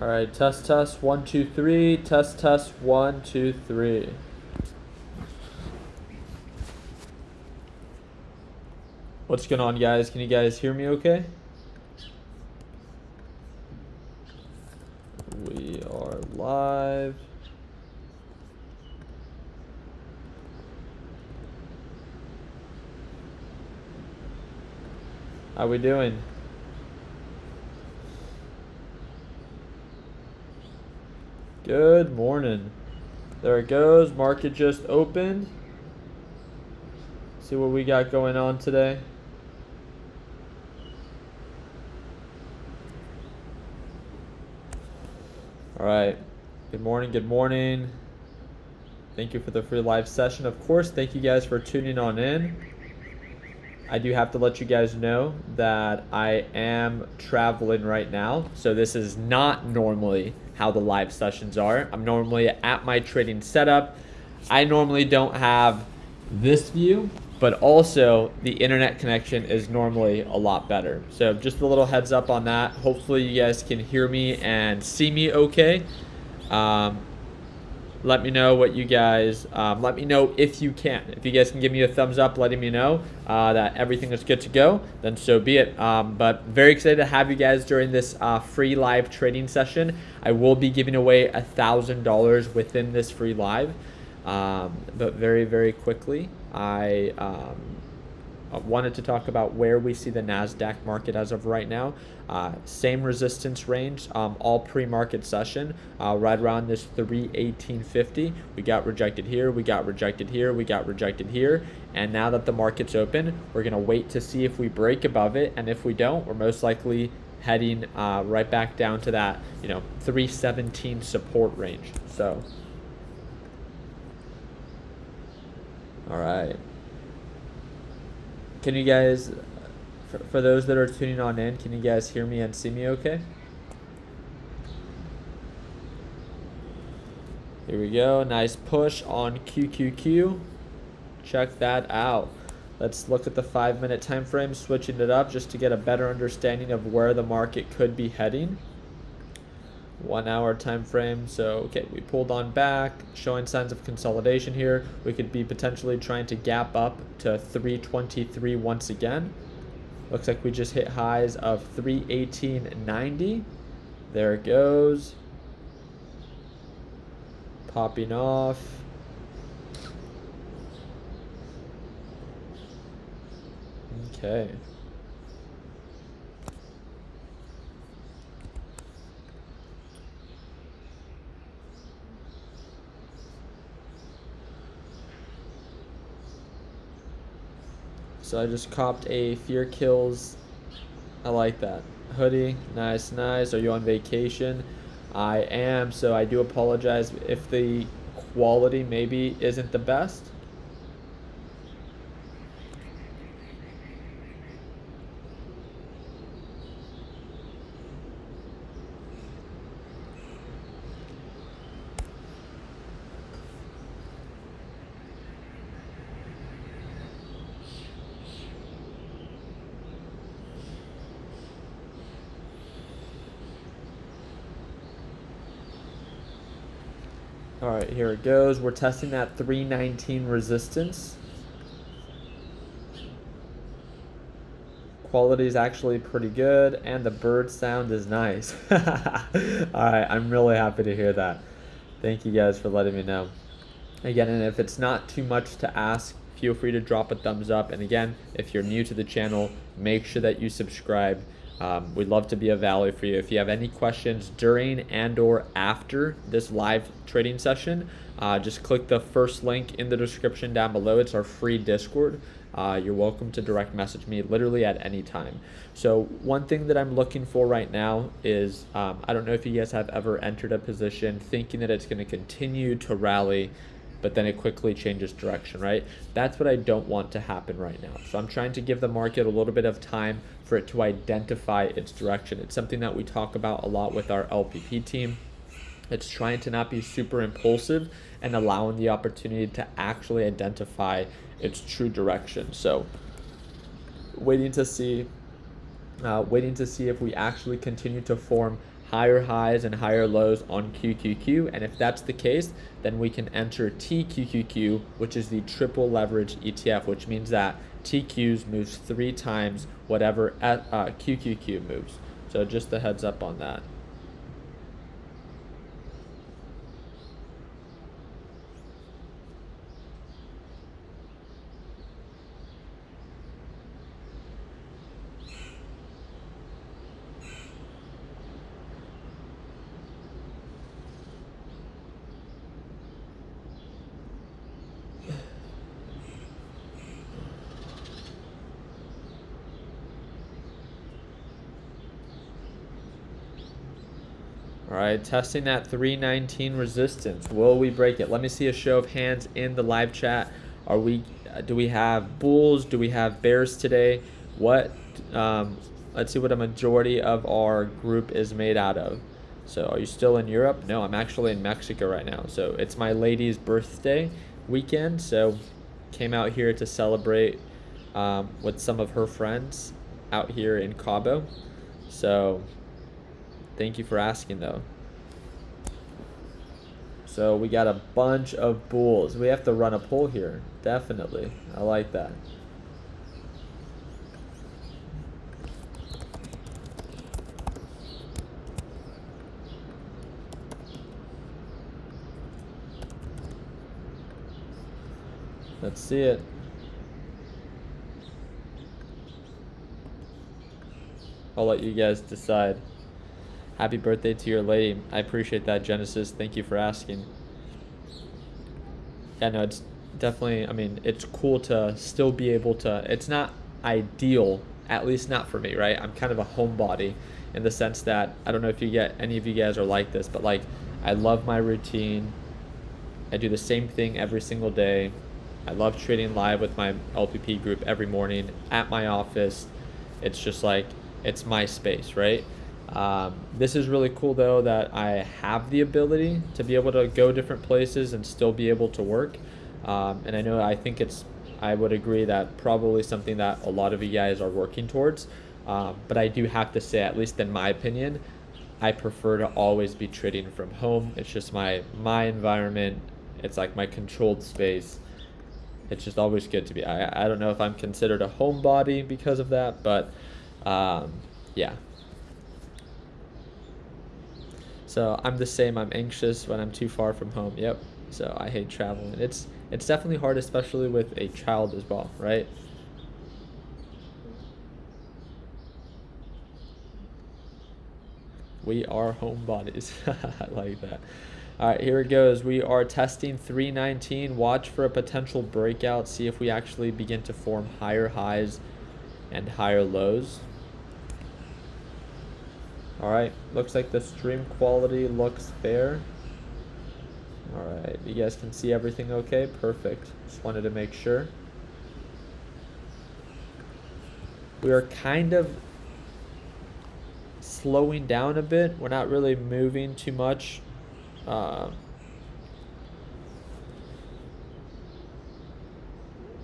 All right, test, test, one, two, three. Test, test, one, two, three. What's going on, guys? Can you guys hear me okay? We are live. How we doing? Good morning. There it goes. Market just opened. See what we got going on today. All right. Good morning. Good morning. Thank you for the free live session. Of course, thank you guys for tuning on in. I do have to let you guys know that I am traveling right now. So this is not normally how the live sessions are. I'm normally at my trading setup. I normally don't have this view, but also the internet connection is normally a lot better. So just a little heads up on that. Hopefully you guys can hear me and see me okay. Um, let me know what you guys um, let me know if you can. If you guys can give me a thumbs up letting me know uh, that everything is good to go then so be it. Um, but very excited to have you guys during this uh, free live trading session. I will be giving away a thousand dollars within this free live. Um, but very very quickly i um, wanted to talk about where we see the NASDAQ market as of right now. Uh, same resistance range, um, all pre-market session, uh, right around this 318.50. We got rejected here, we got rejected here, we got rejected here. And now that the market's open, we're gonna wait to see if we break above it. And if we don't, we're most likely heading uh, right back down to that, you know, 317 support range. So, all right. Can you guys, for, for those that are tuning on in, can you guys hear me and see me okay? Here we go. Nice push on QQQ. Check that out. Let's look at the five minute time frame, switching it up just to get a better understanding of where the market could be heading one hour time frame. So, okay, we pulled on back, showing signs of consolidation here. We could be potentially trying to gap up to 323 once again. Looks like we just hit highs of 318.90. There it goes. Popping off. Okay. So I just copped a Fear Kills. I like that. Hoodie, nice, nice. Are you on vacation? I am, so I do apologize if the quality maybe isn't the best. All right, here it goes. We're testing that 319 resistance. Quality is actually pretty good, and the bird sound is nice. All right, I'm really happy to hear that. Thank you guys for letting me know. Again, and if it's not too much to ask, feel free to drop a thumbs up. And again, if you're new to the channel, make sure that you subscribe. Um, we'd love to be a value for you. If you have any questions during and or after this live trading session, uh, just click the first link in the description down below. It's our free Discord. Uh, you're welcome to direct message me literally at any time. So one thing that I'm looking for right now is, um, I don't know if you guys have ever entered a position thinking that it's going to continue to rally but then it quickly changes direction, right? That's what I don't want to happen right now. So I'm trying to give the market a little bit of time for it to identify its direction. It's something that we talk about a lot with our LPP team. It's trying to not be super impulsive and allowing the opportunity to actually identify its true direction. So waiting to see uh, waiting to see if we actually continue to form higher highs and higher lows on QQQ. And if that's the case, then we can enter TQQQ, which is the triple leverage ETF, which means that TQs moves three times whatever at, uh, QQQ moves. So just a heads up on that. Right, testing that 319 resistance. Will we break it? Let me see a show of hands in the live chat. Are we? Uh, do we have bulls? Do we have bears today? What? Um, let's see what a majority of our group is made out of. So, are you still in Europe? No, I'm actually in Mexico right now. So it's my lady's birthday weekend. So came out here to celebrate um, with some of her friends out here in Cabo. So Thank you for asking, though. So we got a bunch of bulls. We have to run a poll here. Definitely. I like that. Let's see it. I'll let you guys decide. Happy birthday to your lady. I appreciate that, Genesis. Thank you for asking. Yeah, no, it's definitely, I mean, it's cool to still be able to, it's not ideal, at least not for me, right? I'm kind of a homebody in the sense that, I don't know if you get, any of you guys are like this, but like, I love my routine. I do the same thing every single day. I love trading live with my LPP group every morning at my office. It's just like, it's my space, right? Um, this is really cool though that I have the ability to be able to go different places and still be able to work. Um, and I know I think it's, I would agree that probably something that a lot of you guys are working towards. Um, but I do have to say, at least in my opinion, I prefer to always be trading from home. It's just my my environment. It's like my controlled space. It's just always good to be. I, I don't know if I'm considered a homebody because of that, but um, yeah, so I'm the same. I'm anxious when I'm too far from home. Yep. So I hate traveling. It's it's definitely hard, especially with a child as well, right? We are homebodies. I like that. All right, here it goes. We are testing 319. Watch for a potential breakout. See if we actually begin to form higher highs and higher lows. Alright, looks like the stream quality looks fair. Alright, you guys can see everything okay? Perfect. Just wanted to make sure. We are kind of slowing down a bit. We're not really moving too much. Uh,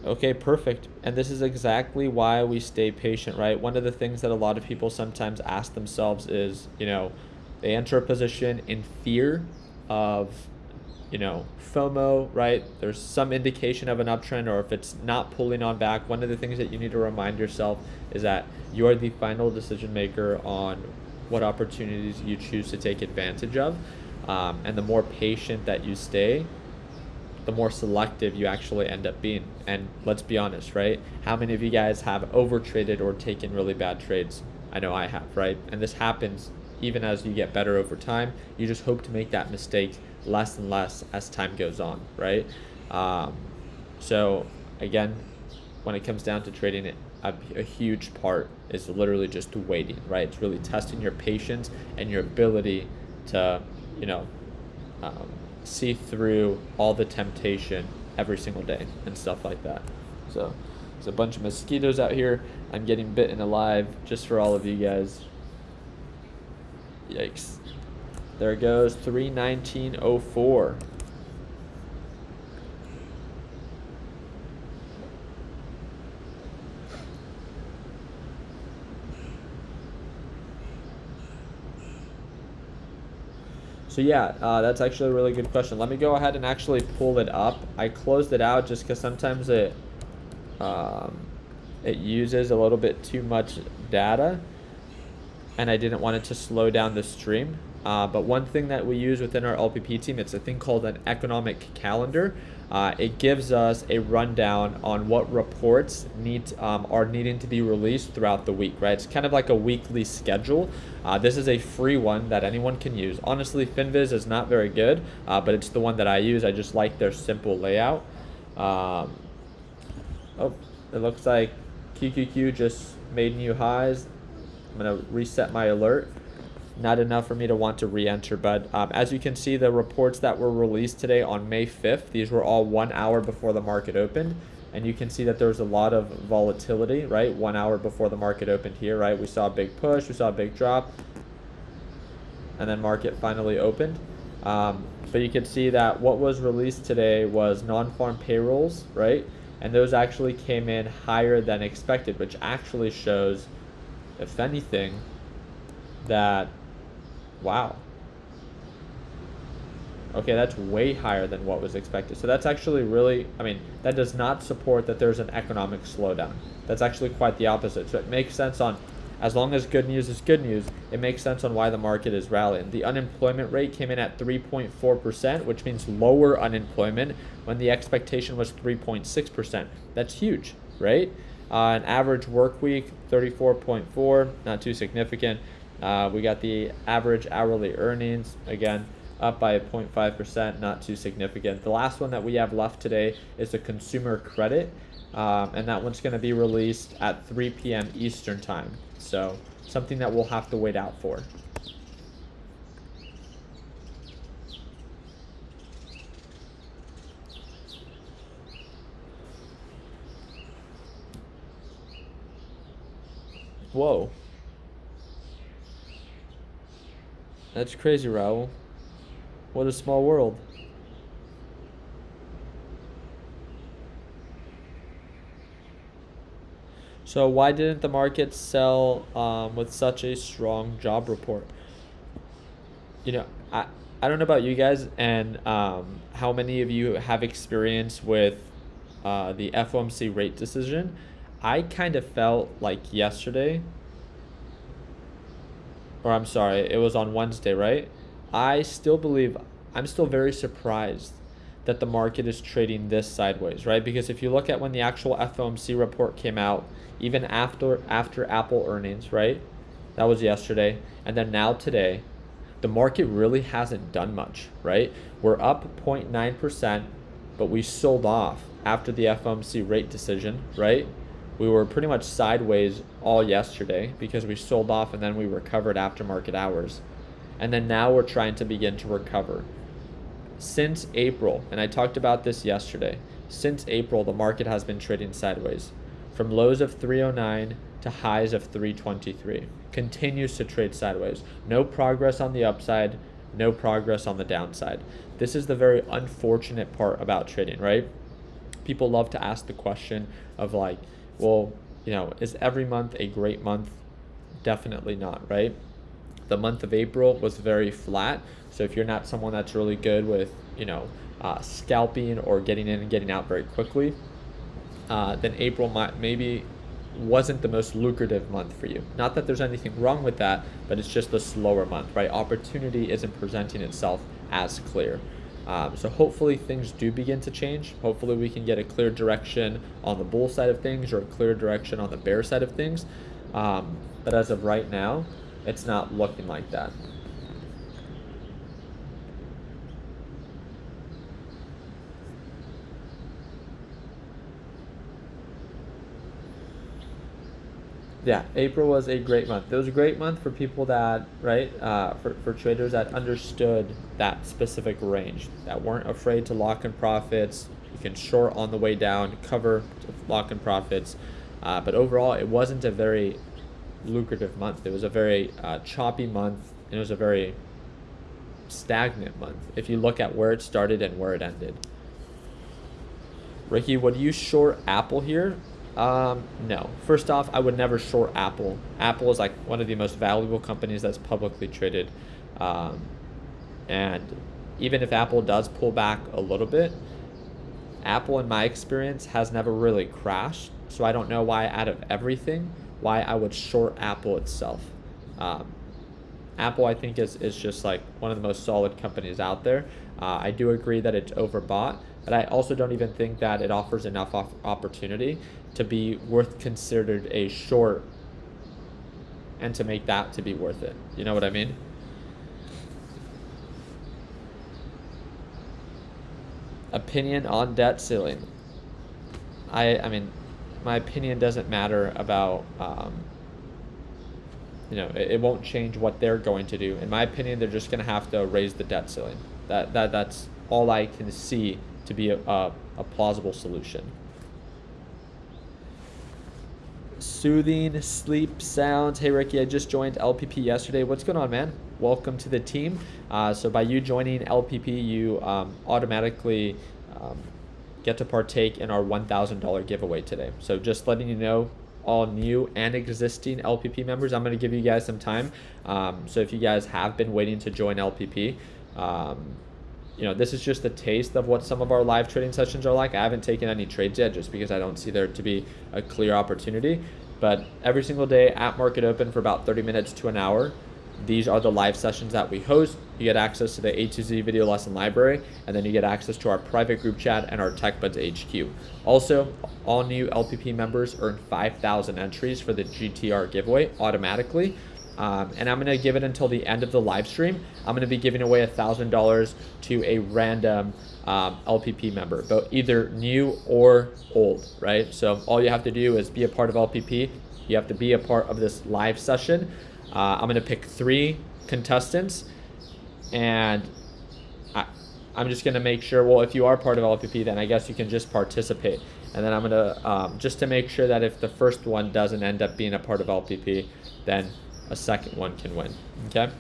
Okay, perfect. And this is exactly why we stay patient, right? One of the things that a lot of people sometimes ask themselves is, you know, they enter a position in fear of, you know, FOMO, right? There's some indication of an uptrend, or if it's not pulling on back, one of the things that you need to remind yourself is that you are the final decision maker on what opportunities you choose to take advantage of. Um, and the more patient that you stay, the more selective you actually end up being. And let's be honest, right? How many of you guys have over traded or taken really bad trades? I know I have, right? And this happens even as you get better over time. You just hope to make that mistake less and less as time goes on, right? Um, so again, when it comes down to trading it, a, a, huge part is literally just waiting, right? It's really testing your patience and your ability to, you know, um, see through all the temptation every single day and stuff like that. So there's a bunch of mosquitoes out here. I'm getting bitten alive just for all of you guys. Yikes. There goes, 319.04. So yeah, uh, that's actually a really good question. Let me go ahead and actually pull it up. I closed it out just because sometimes it um, it uses a little bit too much data, and I didn't want it to slow down the stream. Uh, but one thing that we use within our LPP team, it's a thing called an economic calendar. Uh, it gives us a rundown on what reports need um, are needing to be released throughout the week, right? It's kind of like a weekly schedule. Uh, this is a free one that anyone can use. Honestly, FinViz is not very good, uh, but it's the one that I use. I just like their simple layout. Um, oh, it looks like QQQ just made new highs. I'm gonna reset my alert not enough for me to want to re-enter. But um, as you can see, the reports that were released today on May 5th, these were all one hour before the market opened. And you can see that there was a lot of volatility, right? One hour before the market opened here, right? We saw a big push, we saw a big drop, and then market finally opened. Um, but you can see that what was released today was non-farm payrolls, right? And those actually came in higher than expected, which actually shows, if anything, that Wow. Okay, that's way higher than what was expected. So that's actually really, I mean, that does not support that there's an economic slowdown. That's actually quite the opposite. So it makes sense on, as long as good news is good news, it makes sense on why the market is rallying. The unemployment rate came in at 3.4%, which means lower unemployment when the expectation was 3.6%. That's huge, right? Uh, an average work week, 34.4, not too significant. Uh, we got the average hourly earnings, again, up by 0.5%, not too significant. The last one that we have left today is the consumer credit, um, and that one's going to be released at 3 p.m. Eastern Time. So something that we'll have to wait out for. Whoa. That's crazy, Raul. What a small world. So why didn't the market sell um, with such a strong job report? You know, I, I don't know about you guys and um, how many of you have experience with uh, the FOMC rate decision. I kind of felt like yesterday or I'm sorry, it was on Wednesday, right? I still believe, I'm still very surprised that the market is trading this sideways, right? Because if you look at when the actual FOMC report came out, even after after Apple earnings, right? That was yesterday, and then now today, the market really hasn't done much, right? We're up 0.9%, but we sold off after the FOMC rate decision, right? We were pretty much sideways all yesterday because we sold off and then we recovered after market hours. And then now we're trying to begin to recover. Since April, and I talked about this yesterday, since April, the market has been trading sideways from lows of 309 to highs of 323. Continues to trade sideways. No progress on the upside, no progress on the downside. This is the very unfortunate part about trading, right? People love to ask the question of like, well, you know, is every month a great month? Definitely not, right? The month of April was very flat. So if you're not someone that's really good with, you know, uh, scalping or getting in and getting out very quickly, uh, then April might maybe wasn't the most lucrative month for you. Not that there's anything wrong with that, but it's just a slower month, right? Opportunity isn't presenting itself as clear. Um, so hopefully things do begin to change. Hopefully we can get a clear direction on the bull side of things or a clear direction on the bear side of things. Um, but as of right now, it's not looking like that. Yeah, April was a great month. It was a great month for people that, right, uh, for, for traders that understood that specific range, that weren't afraid to lock in profits. You can short on the way down, cover lock in profits. Uh, but overall, it wasn't a very lucrative month. It was a very uh, choppy month. And it was a very stagnant month if you look at where it started and where it ended. Ricky, would you short Apple here? Um, no. First off, I would never short Apple. Apple is like one of the most valuable companies that's publicly traded. Um, And even if Apple does pull back a little bit, Apple, in my experience, has never really crashed. So I don't know why, out of everything, why I would short Apple itself. Um, Apple, I think, is, is just like one of the most solid companies out there. Uh, I do agree that it's overbought, but I also don't even think that it offers enough opportunity to be worth considered a short and to make that to be worth it. You know what I mean? Opinion on debt ceiling. I I mean, my opinion doesn't matter about um, you know it, it won't change what they're going to do. In my opinion, they're just going to have to raise the debt ceiling. That that that's all I can see to be a, a, a plausible solution soothing sleep sounds. Hey, Ricky, I just joined LPP yesterday. What's going on, man? Welcome to the team. Uh, so, by you joining LPP, you um, automatically um, get to partake in our $1,000 giveaway today. So, just letting you know, all new and existing LPP members, I'm going to give you guys some time. Um, so, if you guys have been waiting to join LPP, um, you know, this is just a taste of what some of our live trading sessions are like. I haven't taken any trades yet just because I don't see there to be a clear opportunity. But every single day at Market Open for about 30 minutes to an hour, these are the live sessions that we host. You get access to the A to Z video lesson library, and then you get access to our private group chat and our TechBuds HQ. Also, all new LPP members earn 5,000 entries for the GTR giveaway automatically. Um, and I'm going to give it until the end of the live stream. I'm going to be giving away $1,000 to a random um, LPP member, but either new or old, right? So all you have to do is be a part of LPP. You have to be a part of this live session. Uh, I'm going to pick three contestants and I, I'm just going to make sure, well, if you are part of LPP, then I guess you can just participate. And then I'm going to, um, just to make sure that if the first one doesn't end up being a part of LPP, then a second one can win. Okay.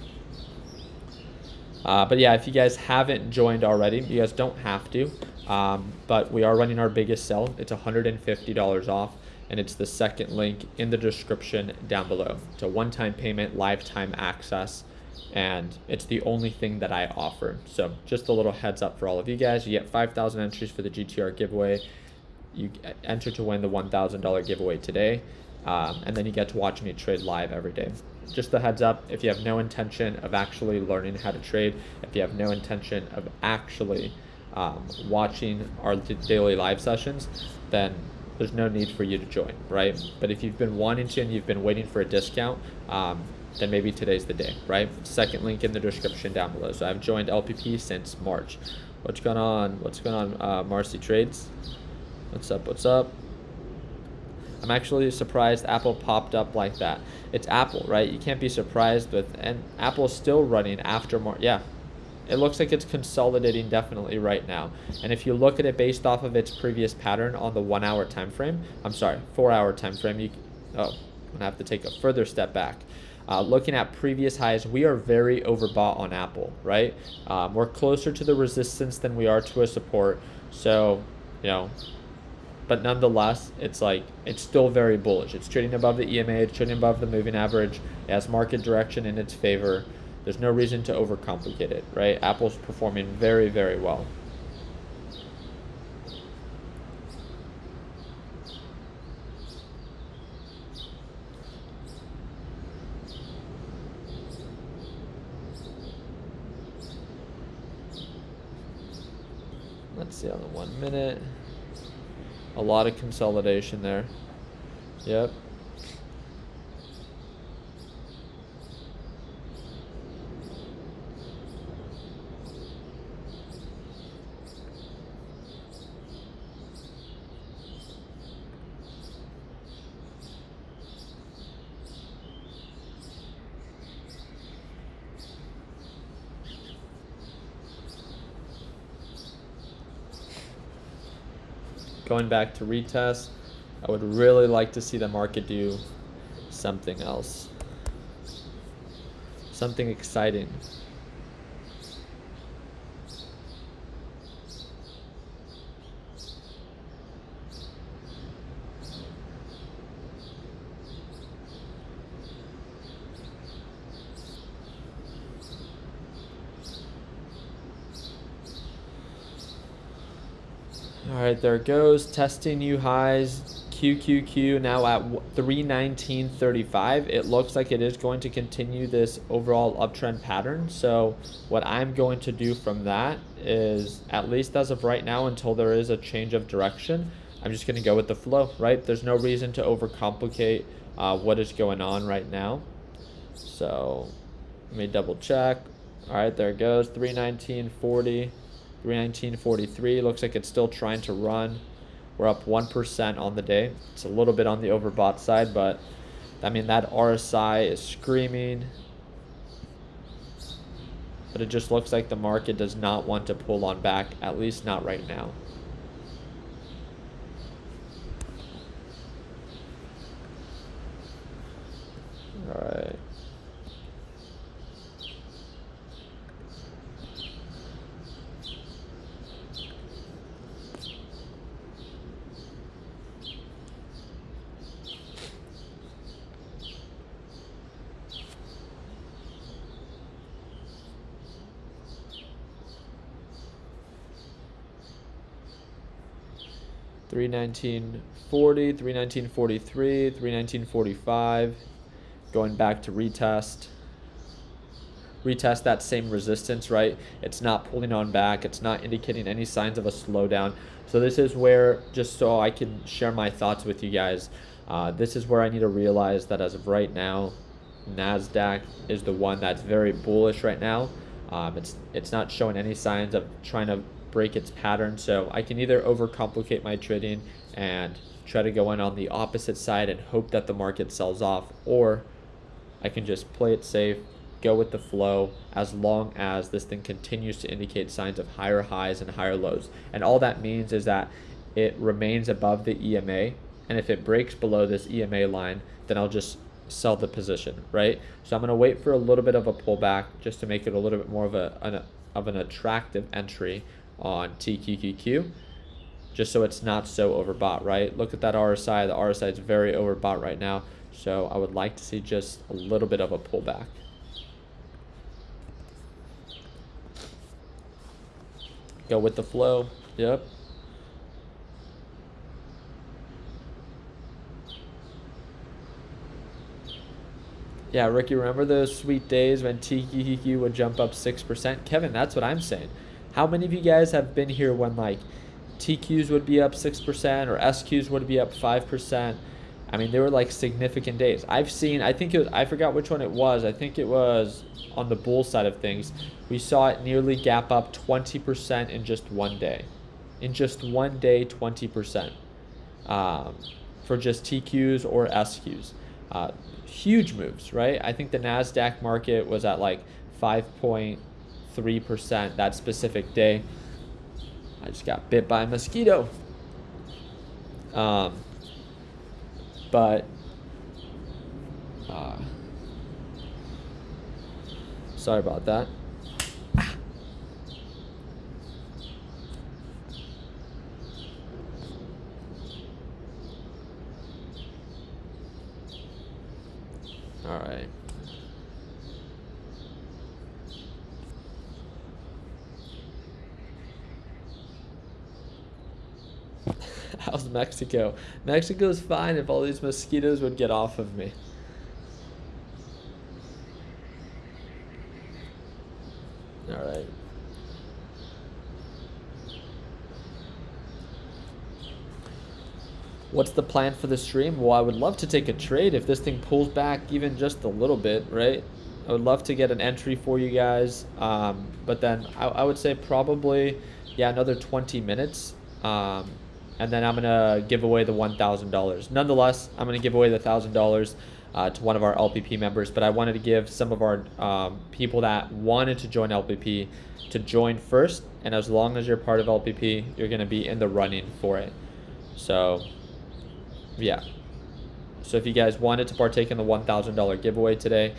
Uh, but yeah, if you guys haven't joined already, you guys don't have to. Um, but we are running our biggest sell. It's $150 off, and it's the second link in the description down below. It's a one-time payment, lifetime access, and it's the only thing that I offer. So just a little heads up for all of you guys. You get 5,000 entries for the GTR giveaway. You enter to win the $1,000 giveaway today, um, and then you get to watch me trade live every day just a heads up if you have no intention of actually learning how to trade if you have no intention of actually um, watching our daily live sessions then there's no need for you to join right? But if you've been wanting to and you've been waiting for a discount um, then maybe today's the day right? Second link in the description down below. So i've joined lpp since march. What's going on? What's going on uh, marcy trades? What's up? What's up I'm actually surprised Apple popped up like that. It's Apple, right? You can't be surprised with, and Apple's still running after more. Yeah, it looks like it's consolidating definitely right now. And if you look at it based off of its previous pattern on the one hour time frame, I'm sorry, four hour time frame, you, oh, I'm gonna have to take a further step back. Uh, looking at previous highs, we are very overbought on Apple, right? Um, we're closer to the resistance than we are to a support. So, you know, but nonetheless, it's like it's still very bullish. It's trading above the EMA, it's trading above the moving average. It has market direction in its favor. There's no reason to overcomplicate it, right? Apple's performing very, very well. Let's see on the one minute. A lot of consolidation there. Yep. Going back to retest, I would really like to see the market do something else. Something exciting. All right, there it goes. Testing new highs. QQQ now at 319.35. It looks like it is going to continue this overall uptrend pattern. So what I'm going to do from that is, at least as of right now, until there is a change of direction, I'm just going to go with the flow, right? There's no reason to overcomplicate uh, what is going on right now. So let me double check. All right, there it goes. 319.40, 319.43. Looks like it's still trying to run. We're up 1% on the day. It's a little bit on the overbought side, but I mean, that RSI is screaming. But it just looks like the market does not want to pull on back, at least not right now. 319.40, 319.43, 319.45. Going back to retest. Retest that same resistance, right? It's not pulling on back. It's not indicating any signs of a slowdown. So this is where, just so I can share my thoughts with you guys, uh, this is where I need to realize that as of right now, NASDAQ is the one that's very bullish right now. Um, it's, it's not showing any signs of trying to break its pattern. So I can either overcomplicate my trading and try to go in on the opposite side and hope that the market sells off, or I can just play it safe, go with the flow as long as this thing continues to indicate signs of higher highs and higher lows. And all that means is that it remains above the EMA. And if it breaks below this EMA line, then I'll just sell the position, right? So I'm going to wait for a little bit of a pullback just to make it a little bit more of a an, of an attractive entry on TQQQ just so it's not so overbought, right? Look at that RSI. The RSI is very overbought right now. So I would like to see just a little bit of a pullback. Go with the flow. Yep. Yeah, Ricky, remember those sweet days when TQQQ would jump up 6%? Kevin, that's what I'm saying. How many of you guys have been here when like TQs would be up 6% or SQs would be up 5%? I mean, they were like significant days. I've seen, I think it was, I forgot which one it was. I think it was on the bull side of things. We saw it nearly gap up 20% in just one day. In just one day, 20% um, for just TQs or SQs. Uh, huge moves, right? I think the NASDAQ market was at like 5. 3% that specific day. I just got bit by a mosquito. Um, but uh, sorry about that. All right. How's Mexico? Mexico's fine if all these mosquitoes would get off of me. All right. What's the plan for the stream? Well, I would love to take a trade if this thing pulls back even just a little bit, right? I would love to get an entry for you guys. Um, but then I, I, would say probably, yeah, another 20 minutes. Um, and then I'm gonna give away the $1,000. Nonetheless, I'm gonna give away the $1,000 uh, to one of our LPP members, but I wanted to give some of our um, people that wanted to join LPP to join first, and as long as you're part of LPP, you're gonna be in the running for it. So, yeah. So if you guys wanted to partake in the $1,000 giveaway today,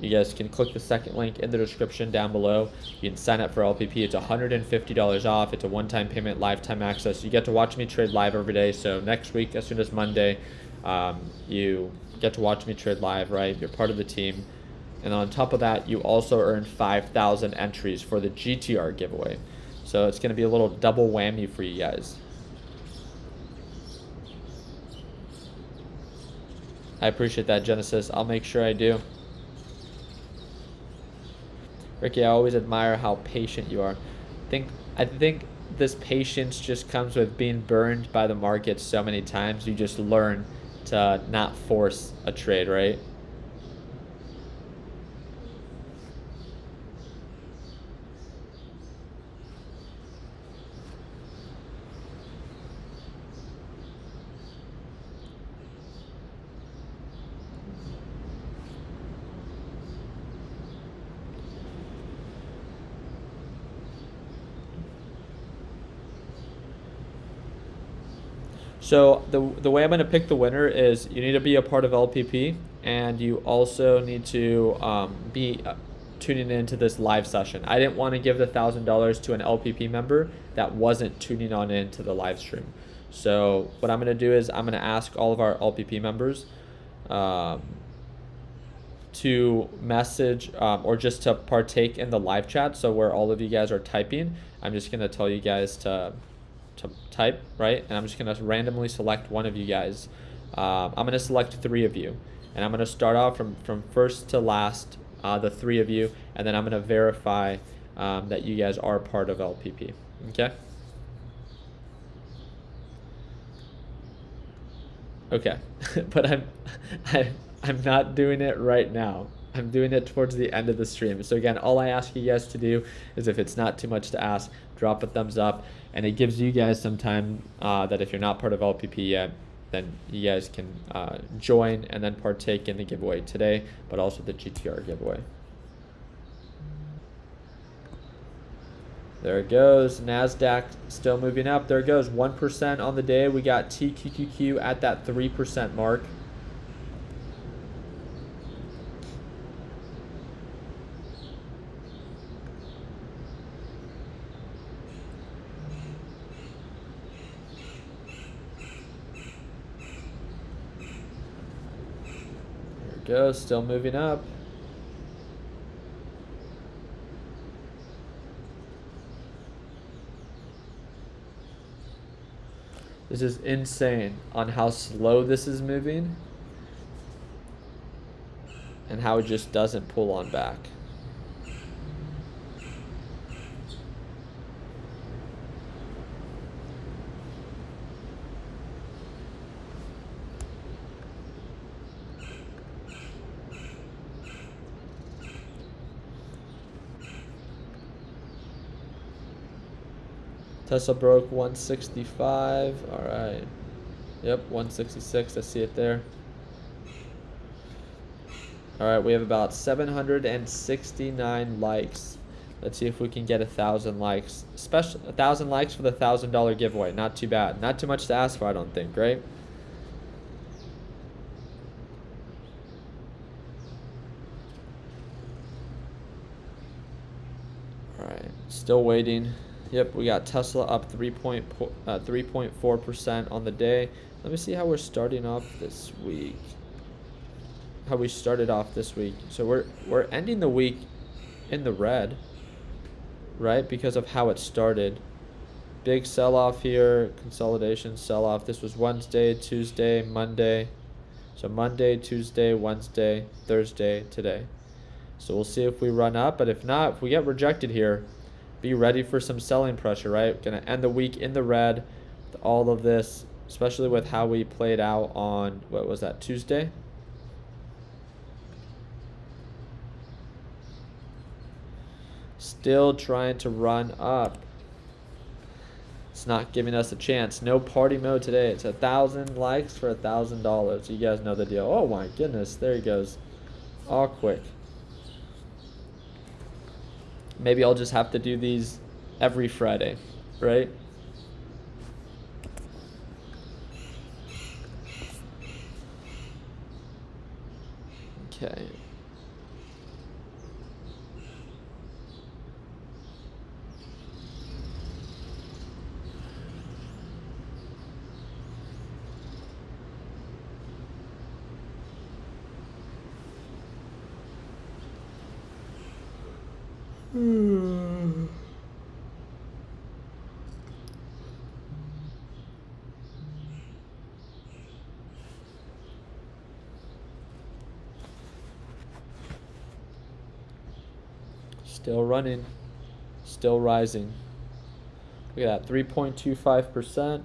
you guys can click the second link in the description down below. You can sign up for LPP. It's $150 off. It's a one-time payment, lifetime access. You get to watch me trade live every day. So next week, as soon as Monday, um, you get to watch me trade live, right? You're part of the team. And on top of that, you also earn 5,000 entries for the GTR giveaway. So it's going to be a little double whammy for you guys. I appreciate that, Genesis. I'll make sure I do. Ricky, I always admire how patient you are. I think I think this patience just comes with being burned by the market so many times. You just learn to not force a trade, right? So the the way I'm gonna pick the winner is you need to be a part of LPP, and you also need to um, be uh, tuning into this live session. I didn't want to give the thousand dollars to an LPP member that wasn't tuning on in to the live stream. So what I'm gonna do is I'm gonna ask all of our LPP members. Um, to message um, or just to partake in the live chat. So where all of you guys are typing, I'm just gonna tell you guys to to type, right? And I'm just gonna randomly select one of you guys. Um, I'm gonna select three of you, and I'm gonna start off from from first to last, uh, the three of you, and then I'm gonna verify um, that you guys are part of LPP. Okay. Okay, but I'm I, I'm not doing it right now. I'm doing it towards the end of the stream. So again, all I ask you guys to do is if it's not too much to ask, drop a thumbs up and it gives you guys some time uh, that if you're not part of LPP yet, then you guys can uh, join and then partake in the giveaway today, but also the GTR giveaway. There it goes. NASDAQ still moving up. There it goes. 1% on the day. We got TQQQ at that 3% mark. Still moving up. This is insane on how slow this is moving and how it just doesn't pull on back. Tesla broke 165. All right. Yep, 166. I see it there. All right, we have about 769 likes. Let's see if we can get a thousand likes. Special a thousand likes for the thousand dollar giveaway. Not too bad. Not too much to ask for, I don't think, right? All right, still waiting. Yep, we got Tesla up 3.4% uh, on the day. Let me see how we're starting off this week. How we started off this week. So we're we're ending the week in the red, right? Because of how it started. Big sell-off here, consolidation sell-off. This was Wednesday, Tuesday, Monday. So Monday, Tuesday, Wednesday, Thursday, today. So we'll see if we run up, but if not, if we get rejected here, be ready for some selling pressure, right? Going to end the week in the red. All of this, especially with how we played out on, what was that, Tuesday? Still trying to run up. It's not giving us a chance. No party mode today. It's a thousand likes for a thousand dollars. You guys know the deal. Oh my goodness, there he goes. All quick. Maybe I'll just have to do these every Friday, right? Okay. Hmm. Still running, still rising. Look at that, 3.25%.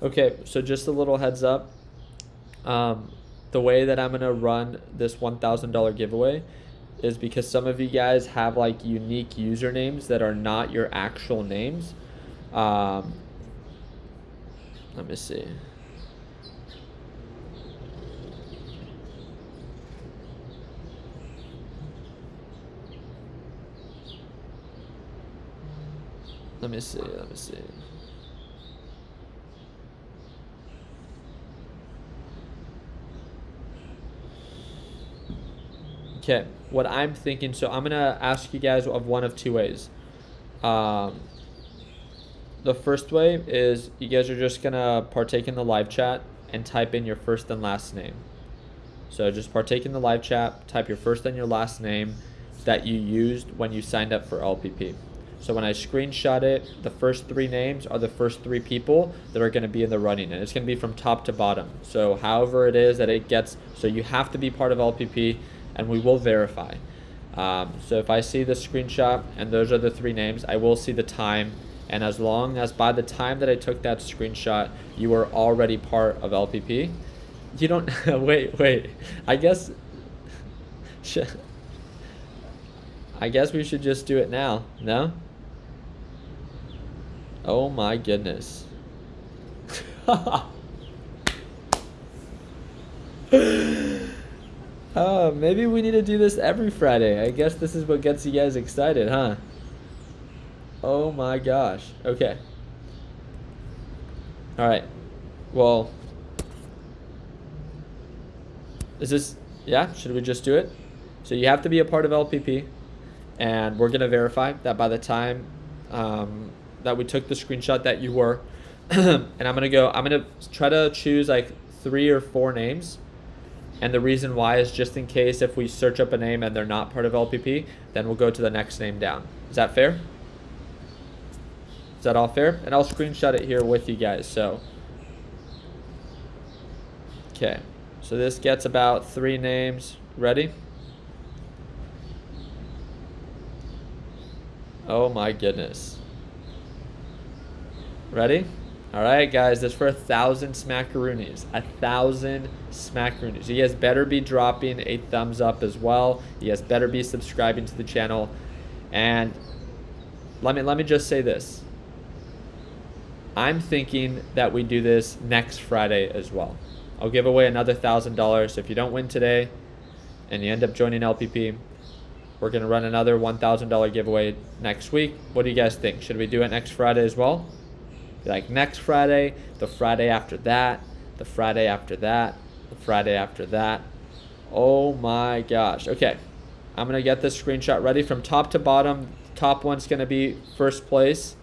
Okay, so just a little heads up. Um, the way that I'm gonna run this $1,000 giveaway is because some of you guys have like unique usernames that are not your actual names. Um, let me see. Let me see, let me see. Okay, what I'm thinking, so I'm gonna ask you guys of one of two ways. Um, the first way is you guys are just gonna partake in the live chat and type in your first and last name. So just partake in the live chat, type your first and your last name that you used when you signed up for LPP. So when I screenshot it, the first three names are the first three people that are going to be in the running, and it's going to be from top to bottom. So however it is that it gets, so you have to be part of LPP and we will verify. Um, so if I see the screenshot and those are the three names, I will see the time. And as long as by the time that I took that screenshot, you were already part of LPP, you don't, wait, wait, I guess, I guess we should just do it now, no? Oh my goodness. Oh, maybe we need to do this every Friday. I guess this is what gets you guys excited, huh? Oh my gosh. Okay. All right. Well, is this, yeah, should we just do it? So you have to be a part of LPP, and we're going to verify that by the time um, that we took the screenshot that you were, and I'm going to go, I'm going to try to choose like three or four names and the reason why is just in case if we search up a name and they're not part of LPP, then we'll go to the next name down. Is that fair? Is that all fair? And I'll screenshot it here with you guys. So, okay. So this gets about three names. Ready? Oh my goodness. Ready? All right, guys, that's for a thousand smackaroonies. A thousand smackaroonies. You guys better be dropping a thumbs up as well. You guys better be subscribing to the channel. And let me let me just say this. I'm thinking that we do this next Friday as well. I'll give away another thousand dollars. If you don't win today, and you end up joining LPP, we're gonna run another one thousand dollar giveaway next week. What do you guys think? Should we do it next Friday as well? Like next Friday, the Friday after that, the Friday after that, the Friday after that. Oh my gosh. Okay. I'm going to get this screenshot ready from top to bottom. Top one's going to be first place.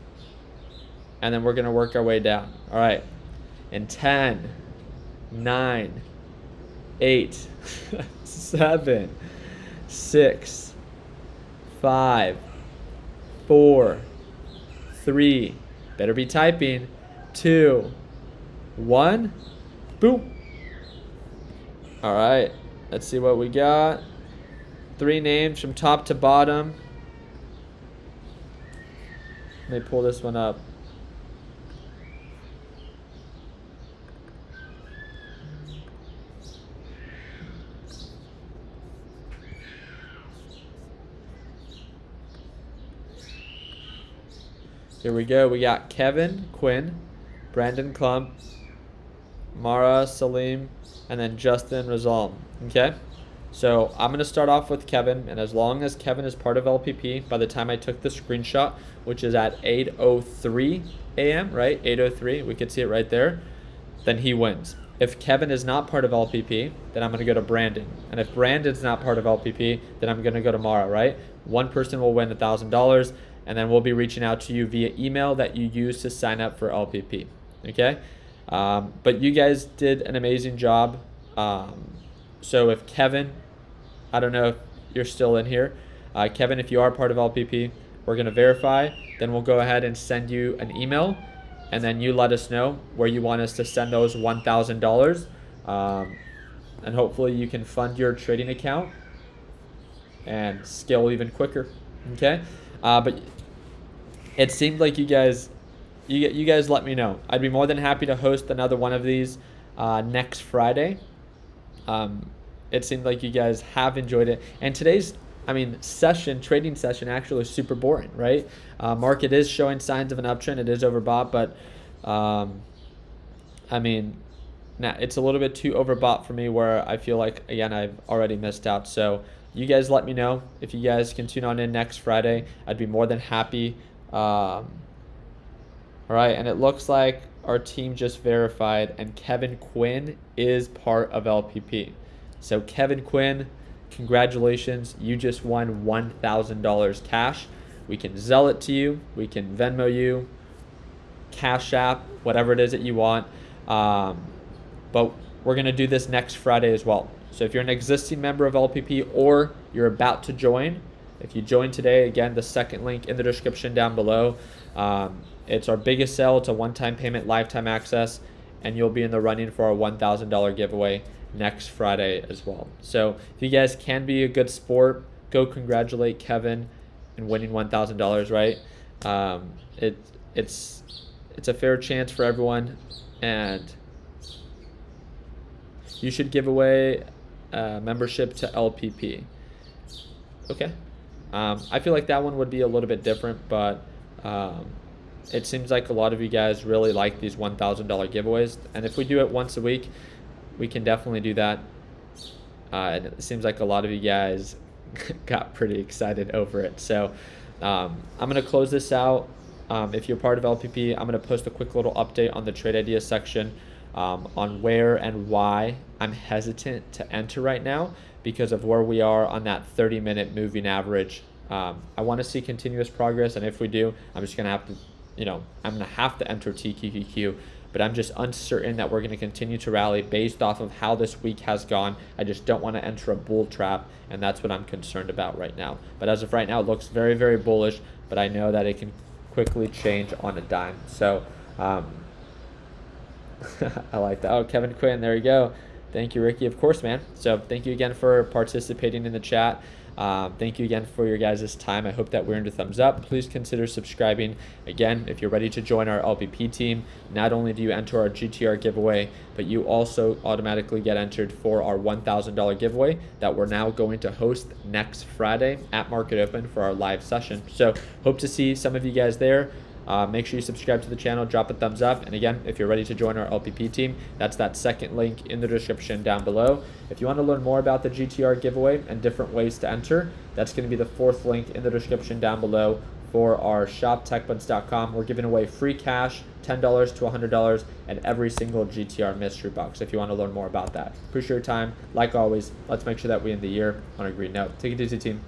And then we're going to work our way down. All right. In 10, 9, 8, 7, 6, 5, 4, 3, Better be typing. Two, one, boom. All right, let's see what we got. Three names from top to bottom. Let me pull this one up. Here we go. We got Kevin Quinn, Brandon Klump, Mara Salim, and then Justin Rizal. Okay? So I'm going to start off with Kevin, and as long as Kevin is part of LPP, by the time I took the screenshot, which is at 8.03 a.m., right? 8.03, we could see it right there, then he wins. If Kevin is not part of LPP, then I'm going to go to Brandon. And if Brandon's not part of LPP, then I'm going to go to Mara, right? One person will win $1,000 and then we'll be reaching out to you via email that you use to sign up for LPP. Okay, um, but you guys did an amazing job. Um, so if Kevin, I don't know if you're still in here, uh, Kevin, if you are part of LPP, we're gonna verify. Then we'll go ahead and send you an email, and then you let us know where you want us to send those $1,000. Um, and hopefully you can fund your trading account and scale even quicker. Okay, uh, but it seemed like you guys, you you guys let me know. I'd be more than happy to host another one of these uh, next Friday. Um, it seemed like you guys have enjoyed it, and today's I mean, session, trading session actually is super boring, right? Uh, market is showing signs of an uptrend. It is overbought, but um, I mean, now it's a little bit too overbought for me where I feel like, again, I've already missed out. So you guys let me know if you guys can tune on in next Friday. I'd be more than happy. Um, all right, and it looks like our team just verified, and Kevin Quinn is part of LPP. So Kevin Quinn congratulations, you just won $1,000 cash. We can Zelle it to you, we can Venmo you, Cash App, whatever it is that you want. Um, but we're going to do this next Friday as well. So if you're an existing member of LPP or you're about to join, if you join today, again, the second link in the description down below. Um, it's our biggest sale. It's a one-time payment, lifetime access, and you'll be in the running for our $1,000 giveaway next Friday as well. So if you guys can be a good sport, go congratulate Kevin in winning one thousand dollars. Right? Um, it it's it's a fair chance for everyone, and you should give away a membership to LPP. Okay. Um, I feel like that one would be a little bit different, but um, it seems like a lot of you guys really like these $1,000 giveaways. And if we do it once a week, we can definitely do that. Uh, it seems like a lot of you guys got pretty excited over it. So um, I'm going to close this out. Um, if you're part of LPP, I'm going to post a quick little update on the trade ideas section um, on where and why I'm hesitant to enter right now because of where we are on that 30 minute moving average. Um, I want to see continuous progress, and if we do, I'm just going to have to, you know, I'm to have to enter TQQQ but I'm just uncertain that we're going to continue to rally based off of how this week has gone. I just don't want to enter a bull trap, and that's what I'm concerned about right now. But as of right now, it looks very, very bullish, but I know that it can quickly change on a dime. So um, I like that. Oh, Kevin Quinn, there you go. Thank you, Ricky. Of course, man. So thank you again for participating in the chat. Um, thank you again for your guys' time. I hope that we earned a thumbs up. Please consider subscribing. Again, if you're ready to join our LPP team, not only do you enter our GTR giveaway, but you also automatically get entered for our $1,000 giveaway that we're now going to host next Friday at Market Open for our live session. So hope to see some of you guys there. Uh, make sure you subscribe to the channel, drop a thumbs up. And again, if you're ready to join our LPP team, that's that second link in the description down below. If you want to learn more about the GTR giveaway and different ways to enter, that's going to be the fourth link in the description down below for our shop techbuds.com. We're giving away free cash, $10 to $100, and every single GTR mystery box if you want to learn more about that. Appreciate your time. Like always, let's make sure that we end the year on a green note. Take it easy, team.